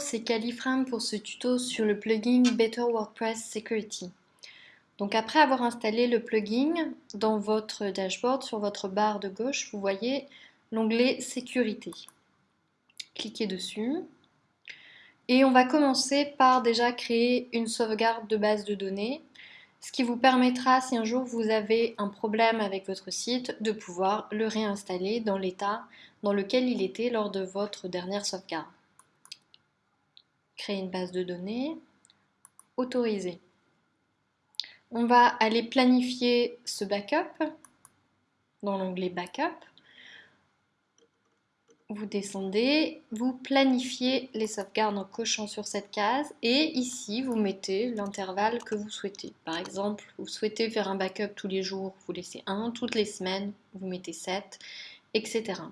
C'est Califrame pour ce tuto sur le plugin Better WordPress Security. Donc après avoir installé le plugin, dans votre dashboard, sur votre barre de gauche, vous voyez l'onglet Sécurité. Cliquez dessus. Et on va commencer par déjà créer une sauvegarde de base de données, ce qui vous permettra, si un jour vous avez un problème avec votre site, de pouvoir le réinstaller dans l'état dans lequel il était lors de votre dernière sauvegarde créer une base de données, autoriser. On va aller planifier ce backup dans l'onglet backup. Vous descendez, vous planifiez les sauvegardes en cochant sur cette case et ici vous mettez l'intervalle que vous souhaitez. Par exemple, vous souhaitez faire un backup tous les jours, vous laissez 1, toutes les semaines, vous mettez 7, etc.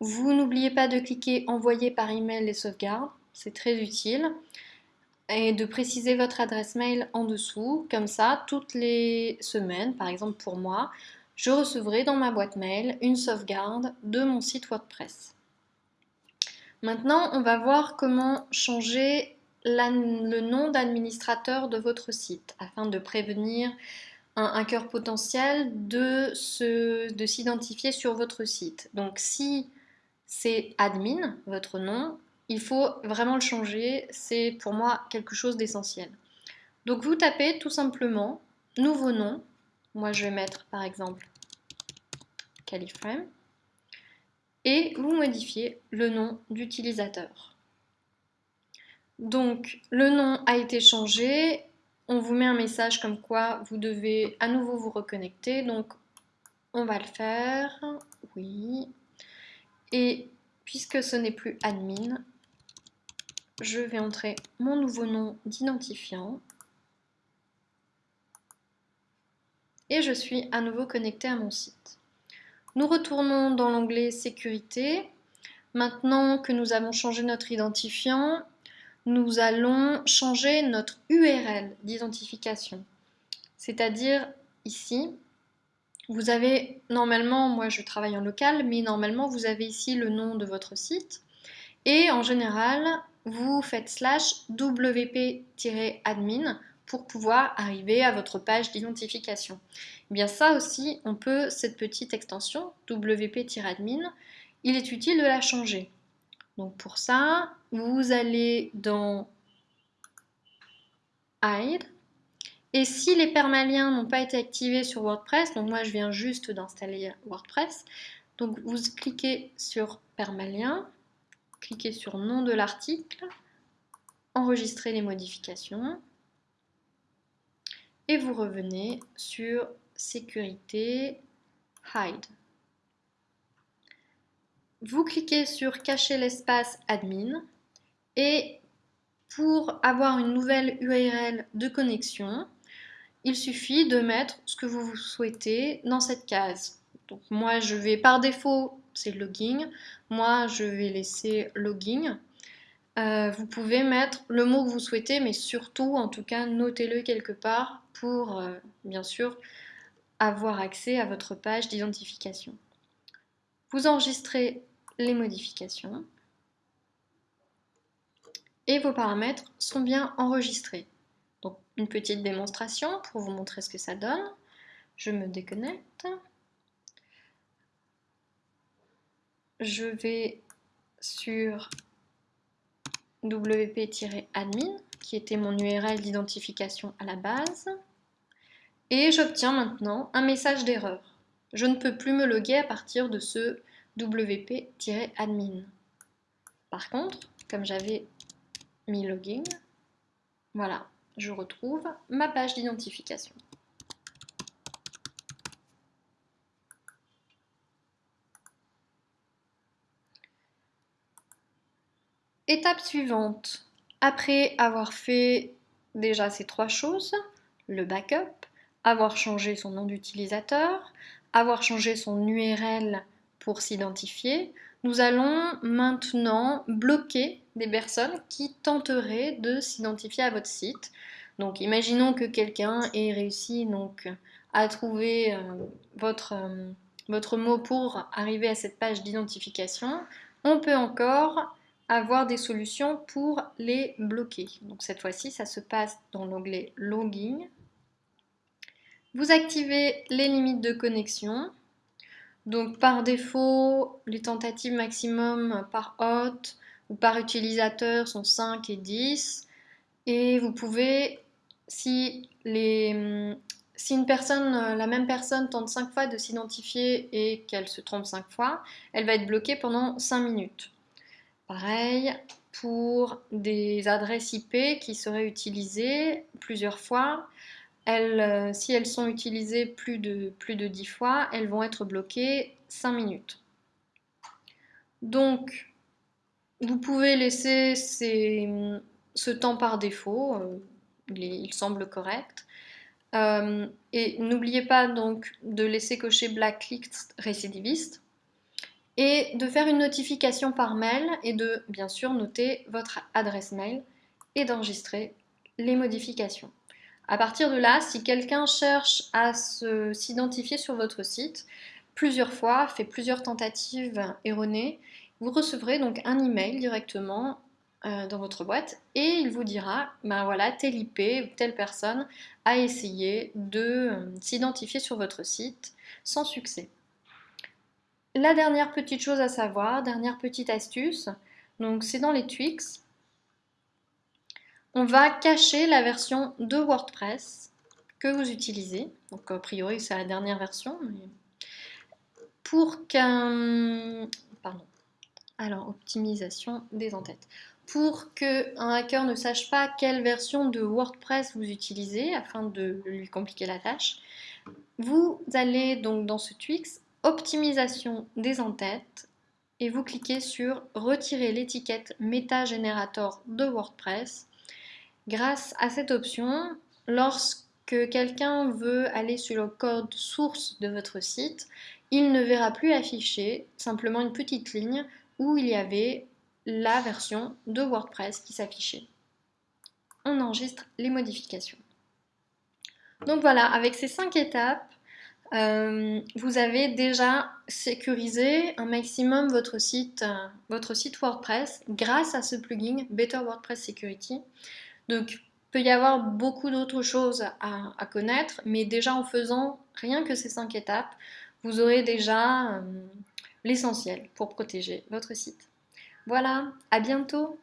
Vous n'oubliez pas de cliquer envoyer par email les sauvegardes c'est très utile. Et de préciser votre adresse mail en dessous, comme ça, toutes les semaines, par exemple pour moi, je recevrai dans ma boîte mail une sauvegarde de mon site WordPress. Maintenant, on va voir comment changer le nom d'administrateur de votre site afin de prévenir un hacker potentiel de s'identifier sur votre site. Donc si c'est admin, votre nom, il faut vraiment le changer, c'est pour moi quelque chose d'essentiel. Donc vous tapez tout simplement nouveau nom, moi je vais mettre par exemple Califrame, et vous modifiez le nom d'utilisateur. Donc le nom a été changé, on vous met un message comme quoi vous devez à nouveau vous reconnecter, donc on va le faire, oui, et puisque ce n'est plus admin, je vais entrer mon nouveau nom d'identifiant et je suis à nouveau connecté à mon site. Nous retournons dans l'onglet sécurité. Maintenant que nous avons changé notre identifiant, nous allons changer notre URL d'identification. C'est-à-dire ici, vous avez normalement, moi je travaille en local, mais normalement vous avez ici le nom de votre site. Et en général, vous faites slash wp-admin pour pouvoir arriver à votre page d'identification. Eh bien ça aussi, on peut, cette petite extension wp-admin, il est utile de la changer. Donc pour ça, vous allez dans Hide. Et si les permaliens n'ont pas été activés sur WordPress, donc moi je viens juste d'installer WordPress, donc vous cliquez sur permalien, cliquez sur nom de l'article, enregistrez les modifications et vous revenez sur sécurité, hide. Vous cliquez sur cacher l'espace admin et pour avoir une nouvelle URL de connexion, il suffit de mettre ce que vous souhaitez dans cette case. Donc moi je vais par défaut c'est login. Moi, je vais laisser login. Euh, vous pouvez mettre le mot que vous souhaitez, mais surtout, en tout cas, notez-le quelque part pour, euh, bien sûr, avoir accès à votre page d'identification. Vous enregistrez les modifications et vos paramètres sont bien enregistrés. Donc, une petite démonstration pour vous montrer ce que ça donne. Je me déconnecte. Je vais sur wp-admin, qui était mon URL d'identification à la base, et j'obtiens maintenant un message d'erreur. Je ne peux plus me loguer à partir de ce wp-admin. Par contre, comme j'avais mis login, voilà, je retrouve ma page d'identification. Étape suivante, après avoir fait déjà ces trois choses, le backup, avoir changé son nom d'utilisateur, avoir changé son URL pour s'identifier, nous allons maintenant bloquer des personnes qui tenteraient de s'identifier à votre site. Donc imaginons que quelqu'un ait réussi donc, à trouver euh, euh, votre mot pour arriver à cette page d'identification. On peut encore avoir des solutions pour les bloquer. Donc cette fois-ci, ça se passe dans l'onglet Login. Vous activez les limites de connexion. Donc par défaut, les tentatives maximum par hôte ou par utilisateur sont 5 et 10. Et vous pouvez, si, les, si une personne, la même personne tente 5 fois de s'identifier et qu'elle se trompe 5 fois, elle va être bloquée pendant 5 minutes. Pareil pour des adresses IP qui seraient utilisées plusieurs fois. Euh, si elles sont utilisées plus de, plus de 10 fois, elles vont être bloquées 5 minutes. Donc, vous pouvez laisser ce temps par défaut, euh, il, semble correct. Euh, et n'oubliez pas donc de laisser cocher Blacklist récidiviste et de faire une notification par mail et de bien sûr noter votre adresse mail et d'enregistrer les modifications. À partir de là, si quelqu'un cherche à s'identifier sur votre site plusieurs fois, fait plusieurs tentatives erronées, vous recevrez donc un email directement euh, dans votre boîte et il vous dira ben voilà, telle IP ou telle personne a essayé de euh, s'identifier sur votre site sans succès. La dernière petite chose à savoir, dernière petite astuce, donc c'est dans les tweaks. On va cacher la version de WordPress que vous utilisez. Donc a priori c'est la dernière version. Pour qu'un... Pour qu'un hacker ne sache pas quelle version de WordPress vous utilisez, afin de lui compliquer la tâche, vous allez donc dans ce tweaks optimisation des entêtes et vous cliquez sur retirer l'étiquette MetaGenerator de WordPress. Grâce à cette option, lorsque quelqu'un veut aller sur le code source de votre site, il ne verra plus afficher simplement une petite ligne où il y avait la version de WordPress qui s'affichait. On enregistre les modifications. Donc voilà, avec ces cinq étapes, euh, vous avez déjà sécurisé un maximum votre site, euh, votre site WordPress grâce à ce plugin Better WordPress Security. Donc, il peut y avoir beaucoup d'autres choses à, connaître, mais déjà en faisant rien que ces cinq étapes, vous aurez déjà euh, l'essentiel pour protéger votre site. Voilà, à bientôt